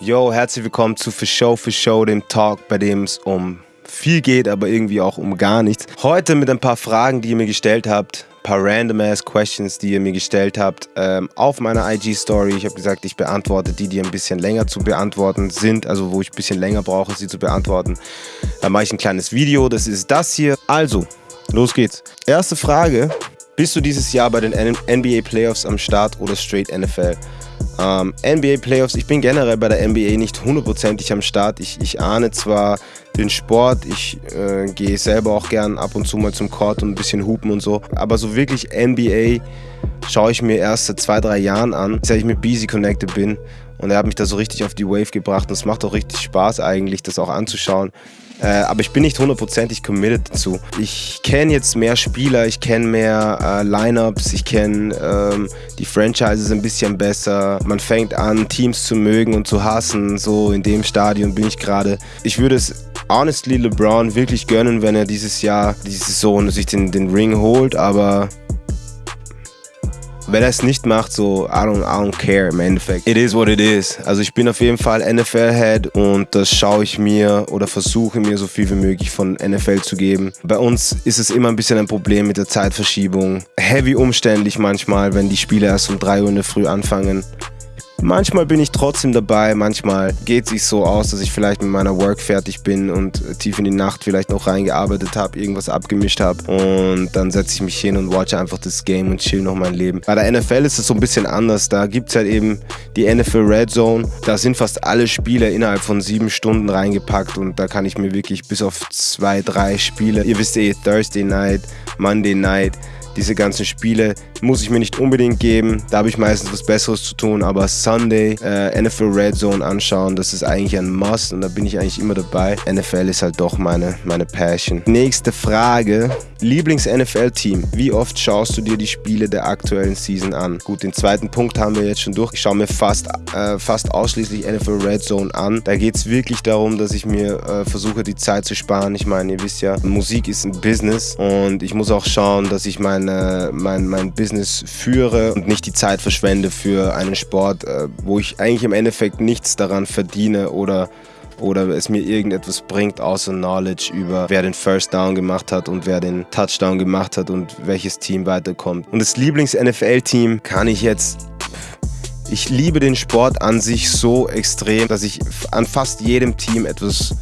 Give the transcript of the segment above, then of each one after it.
Yo, herzlich willkommen zu For Show For Show, dem Talk, bei dem es um viel geht, aber irgendwie auch um gar nichts. Heute mit ein paar Fragen, die ihr mir gestellt habt, ein paar random ass Questions, die ihr mir gestellt habt, ähm, auf meiner IG-Story. Ich habe gesagt, ich beantworte die, die ein bisschen länger zu beantworten sind, also wo ich ein bisschen länger brauche, sie zu beantworten. Dann mache ich ein kleines Video, das ist das hier. Also, los geht's. Erste Frage, bist du dieses Jahr bei den NBA Playoffs am Start oder straight NFL? Ähm, NBA Playoffs, ich bin generell bei der NBA nicht hundertprozentig am Start. Ich, ich ahne zwar den Sport, ich äh, gehe selber auch gern ab und zu mal zum Court und ein bisschen hupen und so, aber so wirklich NBA schaue ich mir erst seit zwei, drei Jahren an, seit ich mit Beezy connected bin. Und er hat mich da so richtig auf die Wave gebracht und es macht auch richtig Spaß eigentlich, das auch anzuschauen. Äh, aber ich bin nicht hundertprozentig committed dazu. Ich kenne jetzt mehr Spieler, ich kenne mehr äh, Lineups, ich kenne ähm, die Franchises ein bisschen besser. Man fängt an, Teams zu mögen und zu hassen. So in dem Stadion bin ich gerade. Ich würde es honestly LeBron wirklich gönnen, wenn er dieses Jahr, diese Saison sich den, den Ring holt, aber wenn er es nicht macht, so, I don't, I don't care im Endeffekt. It is what it is. Also ich bin auf jeden Fall NFL-Head und das schaue ich mir oder versuche mir so viel wie möglich von NFL zu geben. Bei uns ist es immer ein bisschen ein Problem mit der Zeitverschiebung. Heavy umständlich manchmal, wenn die Spiele erst um 3 Uhr in der Früh anfangen. Manchmal bin ich trotzdem dabei, manchmal geht es sich so aus, dass ich vielleicht mit meiner Work fertig bin und tief in die Nacht vielleicht noch reingearbeitet habe, irgendwas abgemischt habe und dann setze ich mich hin und watch einfach das Game und chill noch mein Leben. Bei der NFL ist es so ein bisschen anders, da gibt es halt eben die NFL Red Zone, da sind fast alle Spiele innerhalb von sieben Stunden reingepackt und da kann ich mir wirklich bis auf zwei, drei Spiele, ihr wisst eh, Thursday Night, Monday Night, diese ganzen Spiele muss ich mir nicht unbedingt geben. Da habe ich meistens was Besseres zu tun. Aber Sunday, äh, NFL Red Zone anschauen, das ist eigentlich ein Must und da bin ich eigentlich immer dabei. NFL ist halt doch meine, meine Passion. Nächste Frage. Lieblings-NFL-Team. Wie oft schaust du dir die Spiele der aktuellen Season an? Gut, den zweiten Punkt haben wir jetzt schon durch. Ich schaue mir fast, äh, fast ausschließlich NFL Red Zone an. Da geht es wirklich darum, dass ich mir äh, versuche, die Zeit zu sparen. Ich meine, ihr wisst ja, Musik ist ein Business und ich muss auch schauen, dass ich meine, mein, mein Business führe und nicht die Zeit verschwende für einen Sport, äh, wo ich eigentlich im Endeffekt nichts daran verdiene oder oder es mir irgendetwas bringt, außer Knowledge über wer den First Down gemacht hat und wer den Touchdown gemacht hat und welches Team weiterkommt. Und das Lieblings-NFL-Team kann ich jetzt ich liebe den Sport an sich so extrem, dass ich an fast jedem Team etwas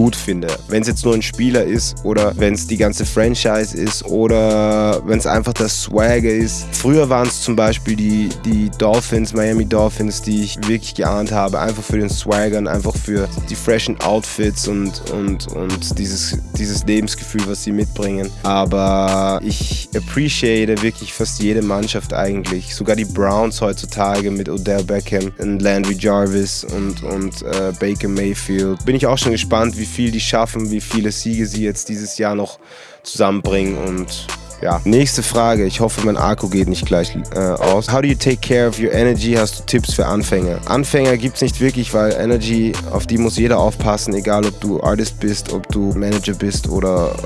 gut finde. Wenn es jetzt nur ein Spieler ist oder wenn es die ganze Franchise ist oder wenn es einfach das Swagger ist. Früher waren es zum Beispiel die, die Dolphins, Miami Dolphins, die ich wirklich geahnt habe, einfach für den Swagger und einfach für die freshen Outfits und, und, und dieses, dieses Lebensgefühl, was sie mitbringen. Aber ich appreciate wirklich fast jede Mannschaft eigentlich. Sogar die Browns heutzutage mit Odell Beckham und Landry Jarvis und, und äh, Baker Mayfield. Bin ich auch schon gespannt, wie viel die schaffen, wie viele Siege sie jetzt dieses Jahr noch zusammenbringen und ja. Nächste Frage. Ich hoffe, mein Akku geht nicht gleich äh, aus. How do you take care of your energy? Hast du Tipps für Anfänger? Anfänger gibt es nicht wirklich, weil Energy, auf die muss jeder aufpassen, egal ob du Artist bist, ob du Manager bist oder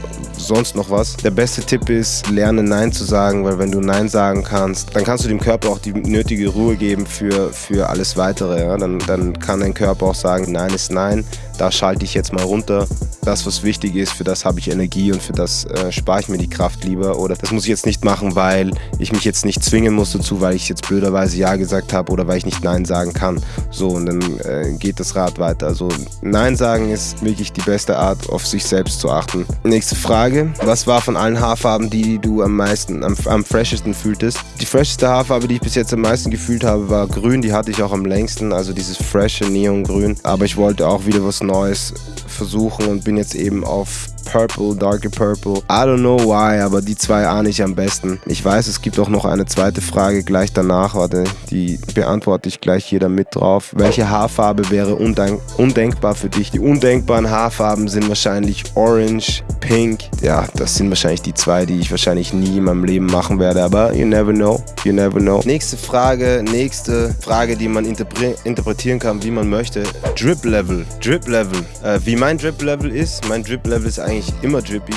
sonst noch was. Der beste Tipp ist, lerne Nein zu sagen, weil wenn du Nein sagen kannst, dann kannst du dem Körper auch die nötige Ruhe geben für, für alles Weitere. Ja? Dann, dann kann dein Körper auch sagen, Nein ist Nein, da schalte ich jetzt mal runter. Das, was wichtig ist, für das habe ich Energie und für das äh, spare ich mir die Kraft lieber oder das muss ich jetzt nicht machen, weil ich mich jetzt nicht zwingen muss dazu, weil ich jetzt blöderweise Ja gesagt habe oder weil ich nicht Nein sagen kann. So, und dann äh, geht das Rad weiter. Also Nein sagen ist wirklich die beste Art, auf sich selbst zu achten. Nächste Frage. Was war von allen Haarfarben die, die du am meisten, am, am freshesten fühltest? Die fresheste Haarfarbe, die ich bis jetzt am meisten gefühlt habe, war grün. Die hatte ich auch am längsten, also dieses freshe Neongrün. Aber ich wollte auch wieder was Neues versuchen und bin jetzt eben auf Purple, Darker Purple. I don't know why, aber die zwei ahne ich am besten. Ich weiß, es gibt auch noch eine zweite Frage gleich danach. Warte, die beantworte ich gleich hier damit drauf. Welche Haarfarbe wäre undenk undenkbar für dich? Die undenkbaren Haarfarben sind wahrscheinlich Orange, Pink. Ja, das sind wahrscheinlich die zwei, die ich wahrscheinlich nie in meinem Leben machen werde. Aber you never know. You never know. Nächste Frage, nächste Frage, die man interpre interpretieren kann, wie man möchte. Drip Level. Drip Level. Äh, wie mein Drip Level ist, mein Drip Level ist eigentlich immer drippy.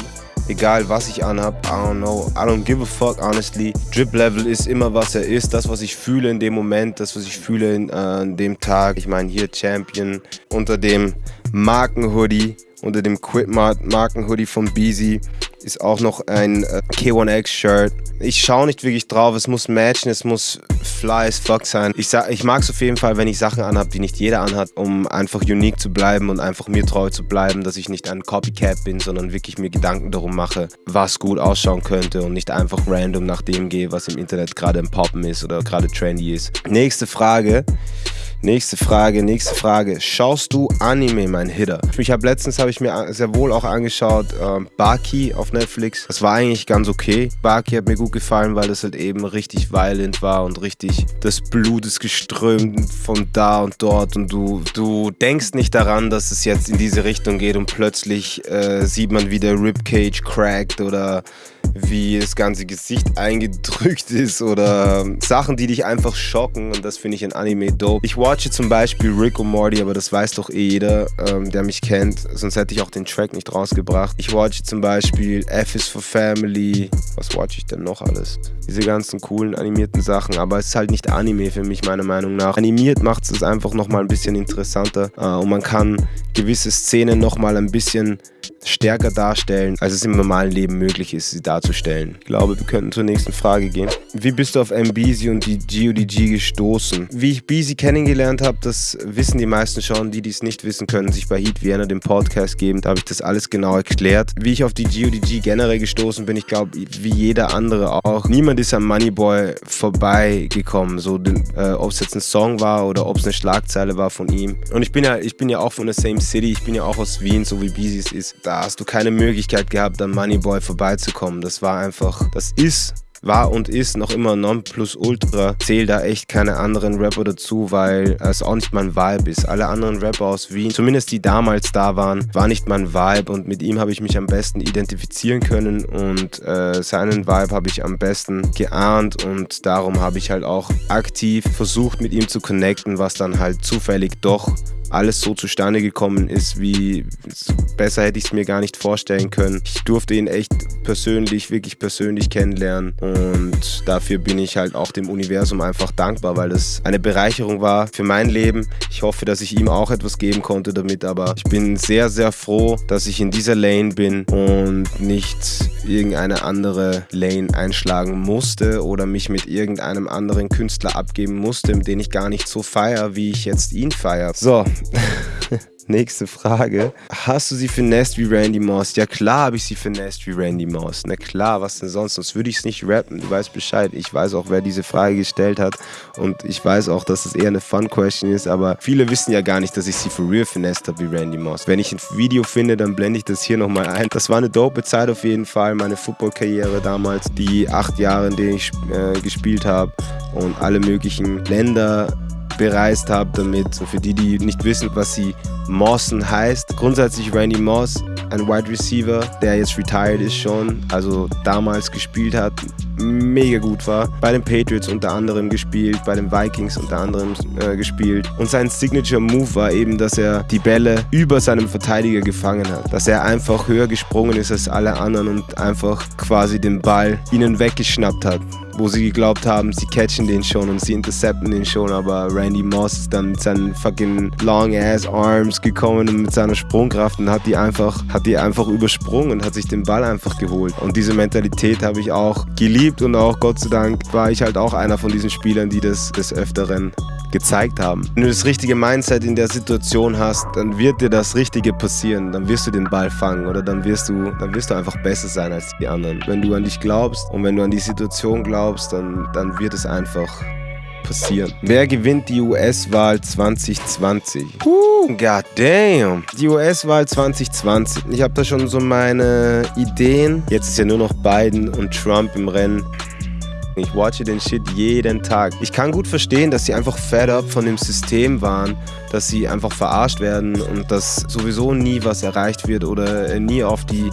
egal was ich anhab. I don't know, I don't give a fuck, honestly. Drip Level ist immer, was er ist. Das, was ich fühle in dem Moment, das, was ich fühle in, äh, dem Tag. Ich meine, hier Champion unter dem Markenhoodie, unter dem Quit-Markenhoodie von Beezy ist auch noch ein äh, K1X-Shirt. Ich schaue nicht wirklich drauf, es muss matchen, es muss fly as fuck sein. Ich, ich mag es auf jeden Fall, wenn ich Sachen anhabe, die nicht jeder anhat, um einfach unique zu bleiben und einfach mir treu zu bleiben, dass ich nicht ein Copycat bin, sondern wirklich mir Gedanken darum mache, was gut ausschauen könnte und nicht einfach random nach dem gehe, was im Internet gerade im Poppen ist oder gerade trendy ist. Nächste Frage. Nächste Frage, nächste Frage. Schaust du Anime, mein Hitter? Ich habe letztens habe ich mir sehr wohl auch angeschaut äh, Baki auf Netflix. Das war eigentlich ganz okay. Baki hat mir gut gefallen, weil es halt eben richtig violent war und richtig das Blut ist geströmt von da und dort und du du denkst nicht daran, dass es jetzt in diese Richtung geht und plötzlich äh, sieht man wie der Ribcage crackt oder wie das ganze Gesicht eingedrückt ist oder Sachen, die dich einfach schocken und das finde ich in Anime dope. Ich watche zum Beispiel Rick und Morty, aber das weiß doch eh jeder, ähm, der mich kennt, sonst hätte ich auch den Track nicht rausgebracht. Ich watche zum Beispiel F is for Family. Was watche ich denn noch alles? Diese ganzen coolen animierten Sachen, aber es ist halt nicht Anime für mich, meiner Meinung nach. Animiert macht es einfach nochmal ein bisschen interessanter äh, und man kann gewisse Szenen nochmal ein bisschen stärker darstellen, als es im normalen Leben möglich ist, sie darzustellen. Ich glaube, wir könnten zur nächsten Frage gehen. Wie bist du auf MBZ und die GODG gestoßen? Wie ich BZ kennengelernt habe, das wissen die meisten schon. Die, die es nicht wissen, können sich bei Heat Vienna den Podcast geben. Da habe ich das alles genau erklärt. Wie ich auf die GODG generell gestoßen bin, ich glaube, wie jeder andere auch. Niemand ist am Moneyboy vorbeigekommen. So, äh, ob es jetzt ein Song war oder ob es eine Schlagzeile war von ihm. Und ich bin ja, ich bin ja auch von der Same City. Ich bin ja auch aus Wien, so wie BZ es ist. Da hast du keine Möglichkeit gehabt, an Moneyboy vorbeizukommen. Das war einfach, das ist war und ist noch immer Nonplusultra. Zähl da echt keine anderen Rapper dazu, weil es auch nicht mein Vibe ist. Alle anderen Rapper aus Wien, zumindest die damals da waren, war nicht mein Vibe und mit ihm habe ich mich am besten identifizieren können und äh, seinen Vibe habe ich am besten geahnt und darum habe ich halt auch aktiv versucht mit ihm zu connecten, was dann halt zufällig doch alles so zustande gekommen ist, wie besser hätte ich es mir gar nicht vorstellen können. Ich durfte ihn echt persönlich, wirklich persönlich kennenlernen und dafür bin ich halt auch dem Universum einfach dankbar, weil das eine Bereicherung war für mein Leben. Ich hoffe, dass ich ihm auch etwas geben konnte damit, aber ich bin sehr, sehr froh, dass ich in dieser Lane bin und nicht irgendeine andere Lane einschlagen musste oder mich mit irgendeinem anderen Künstler abgeben musste, den ich gar nicht so feiere, wie ich jetzt ihn feiere. So, Nächste Frage. Hast du sie finessed wie Randy Moss? Ja klar habe ich sie finessed wie Randy Moss. Na klar, was denn sonst? Sonst würde ich es nicht rappen. Du weißt Bescheid. Ich weiß auch, wer diese Frage gestellt hat. Und ich weiß auch, dass es eher eine Fun-Question ist. Aber viele wissen ja gar nicht, dass ich sie for real finessed habe wie Randy Moss. Wenn ich ein Video finde, dann blende ich das hier nochmal ein. Das war eine dope Zeit auf jeden Fall. Meine Football-Karriere damals. Die acht Jahre, in denen ich äh, gespielt habe. Und alle möglichen Länder bereist habe damit. Für die, die nicht wissen, was sie Mossen heißt. Grundsätzlich Randy Moss, ein Wide Receiver, der jetzt retired ist schon, also damals gespielt hat, mega gut war. Bei den Patriots unter anderem gespielt, bei den Vikings unter anderem äh, gespielt. Und sein Signature Move war eben, dass er die Bälle über seinem Verteidiger gefangen hat. Dass er einfach höher gesprungen ist als alle anderen und einfach quasi den Ball ihnen weggeschnappt hat wo sie geglaubt haben, sie catchen den schon und sie intercepten den schon, aber Randy Moss ist dann mit seinen fucking long ass Arms gekommen und mit seiner Sprungkraft und hat die einfach, hat die einfach übersprungen und hat sich den Ball einfach geholt. Und diese Mentalität habe ich auch geliebt und auch Gott sei Dank war ich halt auch einer von diesen Spielern, die das des Öfteren gezeigt haben. Wenn du das richtige Mindset in der Situation hast, dann wird dir das Richtige passieren. Dann wirst du den Ball fangen oder dann wirst du, dann wirst du einfach besser sein als die anderen. Wenn du an dich glaubst und wenn du an die Situation glaubst, dann, dann wird es einfach passieren. Wer gewinnt die US-Wahl 2020? Uh, god damn. Die US-Wahl 2020. Ich habe da schon so meine Ideen. Jetzt ist ja nur noch Biden und Trump im Rennen. Ich watche den Shit jeden Tag. Ich kann gut verstehen, dass sie einfach fed up von dem System waren, dass sie einfach verarscht werden und dass sowieso nie was erreicht wird oder nie auf die,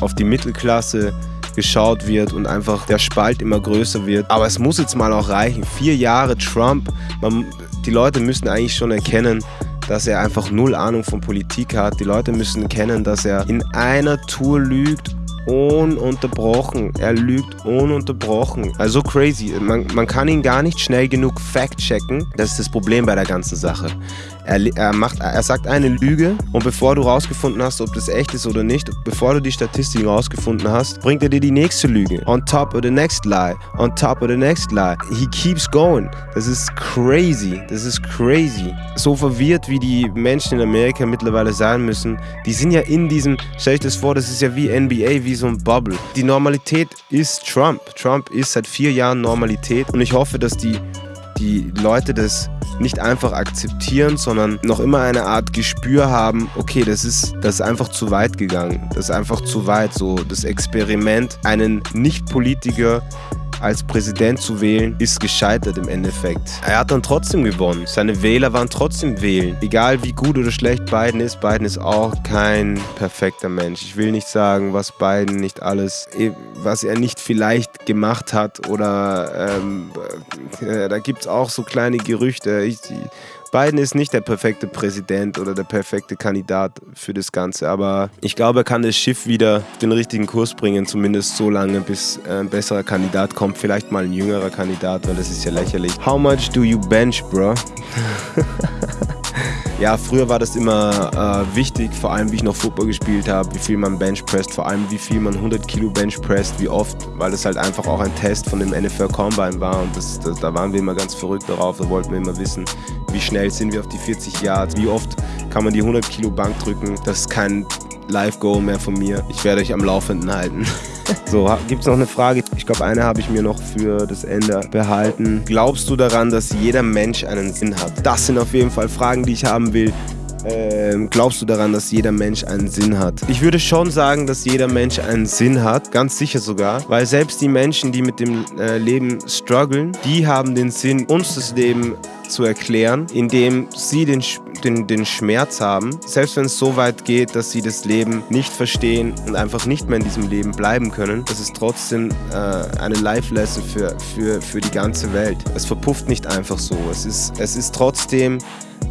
auf die Mittelklasse geschaut wird und einfach der Spalt immer größer wird. Aber es muss jetzt mal auch reichen. Vier Jahre Trump. Man, die Leute müssen eigentlich schon erkennen, dass er einfach null Ahnung von Politik hat. Die Leute müssen erkennen, dass er in einer Tour lügt ununterbrochen. Er lügt ununterbrochen. Also crazy. Man, man kann ihn gar nicht schnell genug fact-checken. Das ist das Problem bei der ganzen Sache. Er, er, macht, er sagt eine Lüge und bevor du rausgefunden hast, ob das echt ist oder nicht, bevor du die Statistiken rausgefunden hast, bringt er dir die nächste Lüge. On top of the next lie. On top of the next lie. He keeps going. Das ist crazy. Das ist crazy. So verwirrt, wie die Menschen in Amerika mittlerweile sein müssen, die sind ja in diesem, stell ich das vor, das ist ja wie NBA, wie so ein Bubble. Die Normalität ist Trump. Trump ist seit vier Jahren Normalität und ich hoffe, dass die die Leute das nicht einfach akzeptieren, sondern noch immer eine Art Gespür haben, okay, das ist, das ist einfach zu weit gegangen. Das ist einfach zu weit. So das Experiment, einen Nicht-Politiker als Präsident zu wählen, ist gescheitert im Endeffekt. Er hat dann trotzdem gewonnen. Seine Wähler waren trotzdem wählen. Egal wie gut oder schlecht Biden ist, Biden ist auch kein perfekter Mensch. Ich will nicht sagen, was Biden nicht alles, was er nicht vielleicht gemacht hat oder ähm, äh, da gibt es auch so kleine Gerüchte. Ich, Biden ist nicht der perfekte Präsident oder der perfekte Kandidat für das Ganze, aber ich glaube, er kann das Schiff wieder auf den richtigen Kurs bringen, zumindest so lange, bis ein besserer Kandidat kommt. Vielleicht mal ein jüngerer Kandidat, weil das ist ja lächerlich. How much do you bench, bro? Ja, früher war das immer äh, wichtig, vor allem wie ich noch Football gespielt habe, wie viel man Bench presst, vor allem wie viel man 100 Kilo Bench presst, wie oft, weil das halt einfach auch ein Test von dem NFL Combine war und das, das, da waren wir immer ganz verrückt darauf, da wollten wir immer wissen, wie schnell sind wir auf die 40 Yards, wie oft kann man die 100 Kilo Bank drücken. Das ist kein Live-Goal mehr von mir. Ich werde euch am Laufenden halten. So, gibt es noch eine Frage? Ich glaube, eine habe ich mir noch für das Ende behalten. Glaubst du daran, dass jeder Mensch einen Sinn hat? Das sind auf jeden Fall Fragen, die ich haben will. Ähm, glaubst du daran, dass jeder Mensch einen Sinn hat? Ich würde schon sagen, dass jeder Mensch einen Sinn hat, ganz sicher sogar, weil selbst die Menschen, die mit dem äh, Leben strugglen, die haben den Sinn, uns das Leben zu erklären, indem sie den, den, den Schmerz haben, selbst wenn es so weit geht, dass sie das Leben nicht verstehen und einfach nicht mehr in diesem Leben bleiben können, das ist trotzdem äh, eine Life-Lesson für, für, für die ganze Welt. Es verpufft nicht einfach so. Es ist, es ist trotzdem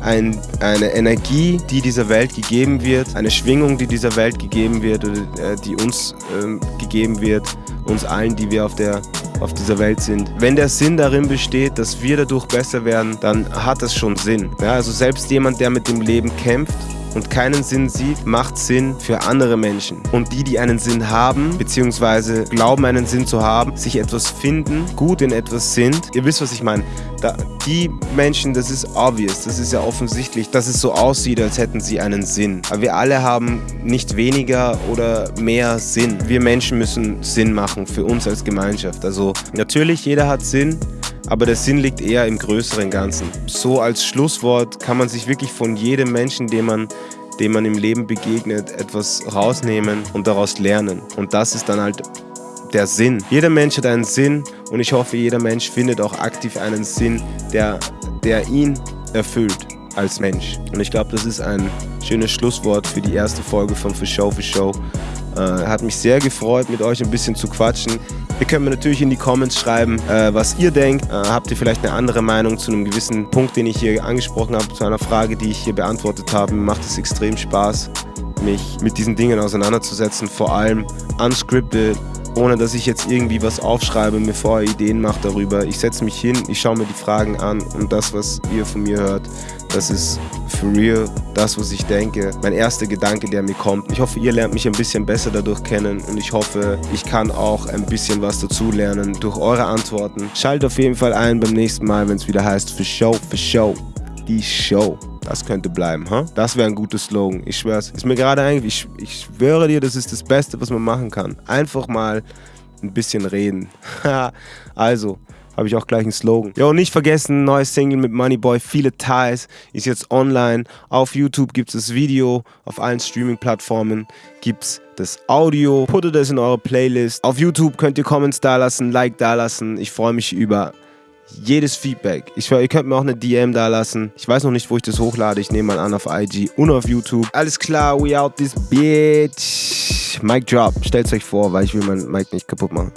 ein, eine Energie, die dieser Welt gegeben wird, eine Schwingung, die dieser Welt gegeben wird, oder, äh, die uns äh, gegeben wird, uns allen, die wir auf, der, auf dieser Welt sind. Wenn der Sinn darin besteht, dass wir dadurch besser werden, dann hat das schon Sinn. Ja, also selbst jemand, der mit dem Leben kämpft, und keinen Sinn sieht, macht Sinn für andere Menschen. Und die, die einen Sinn haben, beziehungsweise glauben, einen Sinn zu haben, sich etwas finden, gut in etwas sind, ihr wisst, was ich meine. Da, die Menschen, das ist obvious, das ist ja offensichtlich, dass es so aussieht, als hätten sie einen Sinn. Aber wir alle haben nicht weniger oder mehr Sinn. Wir Menschen müssen Sinn machen für uns als Gemeinschaft. Also natürlich, jeder hat Sinn, aber der Sinn liegt eher im größeren Ganzen. So als Schlusswort kann man sich wirklich von jedem Menschen, dem man, dem man im Leben begegnet, etwas rausnehmen und daraus lernen. Und das ist dann halt der Sinn. Jeder Mensch hat einen Sinn und ich hoffe, jeder Mensch findet auch aktiv einen Sinn, der, der ihn erfüllt als Mensch. Und ich glaube, das ist ein schönes Schlusswort für die erste Folge von For Show for Show. Äh, hat mich sehr gefreut, mit euch ein bisschen zu quatschen. Ihr könnt mir natürlich in die Comments schreiben, äh, was ihr denkt. Äh, habt ihr vielleicht eine andere Meinung zu einem gewissen Punkt, den ich hier angesprochen habe, zu einer Frage, die ich hier beantwortet habe? Mir macht es extrem Spaß, mich mit diesen Dingen auseinanderzusetzen, vor allem unscripted, ohne dass ich jetzt irgendwie was aufschreibe, mir vorher Ideen mache darüber. Ich setze mich hin, ich schaue mir die Fragen an und das, was ihr von mir hört, das ist for real das, was ich denke. Mein erster Gedanke, der mir kommt. Ich hoffe, ihr lernt mich ein bisschen besser dadurch kennen und ich hoffe, ich kann auch ein bisschen was dazu lernen durch eure Antworten. Schaltet auf jeden Fall ein beim nächsten Mal, wenn es wieder heißt für Show, für Show. Die Show. Das könnte bleiben, huh? Das wäre ein guter Slogan. Ich schwör's. Ist mir gerade eigentlich, ich, ich schwöre dir, das ist das Beste, was man machen kann. Einfach mal ein bisschen reden. also, habe ich auch gleich einen Slogan. Und nicht vergessen, neues Single mit Moneyboy, viele Ties, ist jetzt online. Auf YouTube gibt es das Video, auf allen Streaming-Plattformen gibt es das Audio. Puttet es in eure Playlist. Auf YouTube könnt ihr Comments da lassen, Like da lassen. Ich freue mich über jedes Feedback. Ich, ihr könnt mir auch eine DM da lassen. Ich weiß noch nicht, wo ich das hochlade. Ich nehme mal an auf IG und auf YouTube. Alles klar, we out this bitch. Mic drop. Stellt euch vor, weil ich will mein Mic nicht kaputt machen.